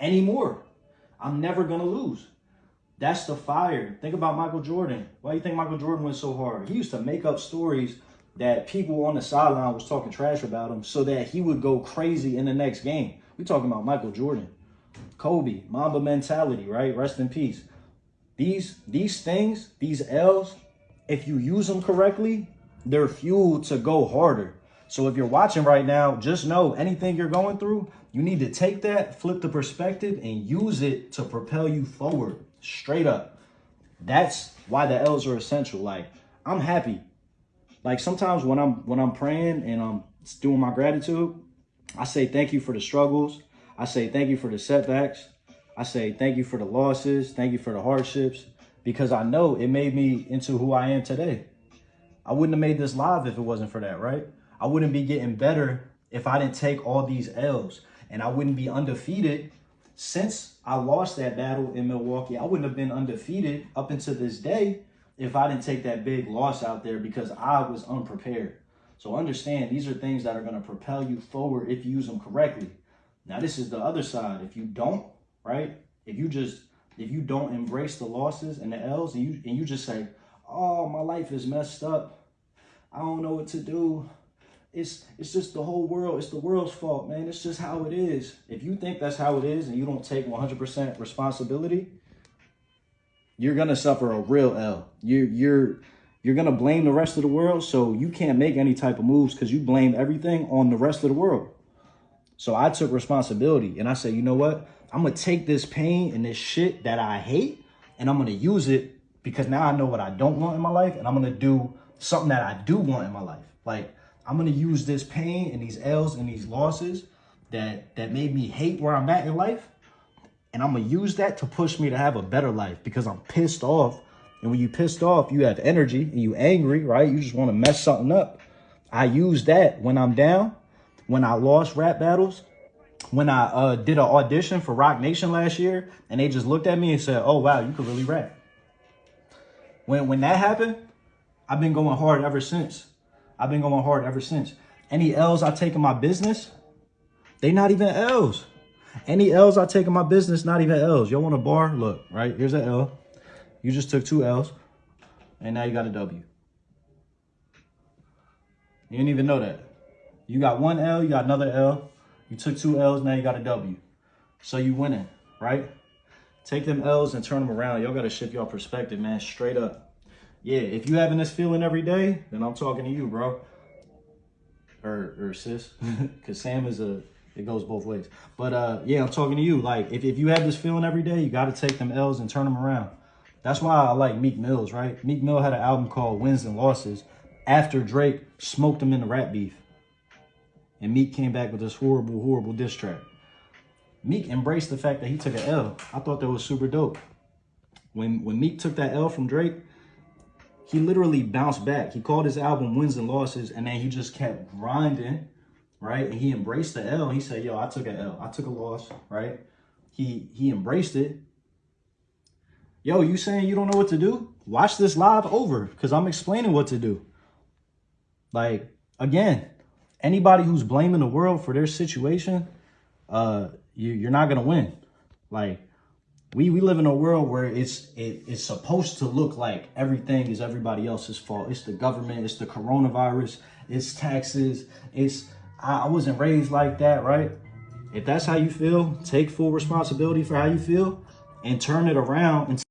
anymore. I'm never gonna lose. That's the fire. Think about Michael Jordan. Why do you think Michael Jordan went so hard? He used to make up stories that people on the sideline was talking trash about him so that he would go crazy in the next game. We talking about Michael Jordan. Kobe, Mamba mentality, right? Rest in peace. These these things, these L's, if you use them correctly, they're fuel to go harder. So if you're watching right now, just know anything you're going through, you need to take that, flip the perspective, and use it to propel you forward, straight up. That's why the L's are essential. Like, I'm happy. Like sometimes when I'm when I'm praying and I'm doing my gratitude, I say thank you for the struggles. I say thank you for the setbacks. I say thank you for the losses. Thank you for the hardships because I know it made me into who I am today. I wouldn't have made this live if it wasn't for that, right? I wouldn't be getting better if I didn't take all these L's and I wouldn't be undefeated since I lost that battle in Milwaukee. I wouldn't have been undefeated up until this day if I didn't take that big loss out there because I was unprepared. So understand these are things that are going to propel you forward if you use them correctly. Now this is the other side. If you don't, right? If you just if you don't embrace the losses and the L's and you and you just say, "Oh, my life is messed up. I don't know what to do." It's it's just the whole world. It's the world's fault, man. It's just how it is. If you think that's how it is and you don't take 100% responsibility, you're going to suffer a real L. You you're you're going to blame the rest of the world, so you can't make any type of moves cuz you blame everything on the rest of the world. So I took responsibility and I said, "You know what? I'm going to take this pain and this shit that I hate and I'm going to use it because now I know what I don't want in my life and I'm going to do something that I do want in my life. Like I'm to use this pain and these L's and these losses that that made me hate where I'm at in life and I'm to use that to push me to have a better life because I'm pissed off. And when you pissed off, you have energy and you angry, right? You just want to mess something up. I use that when I'm down, when I lost rap battles, when I uh, did an audition for Roc Nation last year and they just looked at me and said, oh, wow, you could really rap. When, when that happened, I've been going hard ever since. I've been going hard ever since. Any L's I take in my business, they not even L's. Any L's I take in my business, not even L's. Y'all want a bar? Look, right? Here's an L. You just took two L's, and now you got a W. You didn't even know that. You got one L, you got another L. You took two L's, now you got a W. So you winning, right? Take them L's and turn them around. Y'all got to shift your perspective, man, straight up. Yeah, if you having this feeling every day, then I'm talking to you, bro. Or, or sis, because Sam is a, it goes both ways. But uh, yeah, I'm talking to you. Like, if, if you have this feeling every day, you got to take them L's and turn them around. That's why I like Meek Mills, right? Meek Mill had an album called Wins and Losses after Drake smoked him in the rap beef. And Meek came back with this horrible, horrible diss track. Meek embraced the fact that he took an L. I thought that was super dope. When when Meek took that L from Drake, he literally bounced back. He called his album Wins and Losses, and then he just kept grinding, right? And he embraced the L. He said, yo, I took an L. I took a loss, right? He he embraced it. Yo, you saying you don't know what to do? Watch this live over because I'm explaining what to do. Like, again, anybody who's blaming the world for their situation, uh, you, you're not gonna win. Like we we live in a world where it's it, it's supposed to look like everything is everybody else's fault. It's the government, it's the coronavirus, it's taxes, it's I, I wasn't raised like that, right? If that's how you feel, take full responsibility for how you feel and turn it around and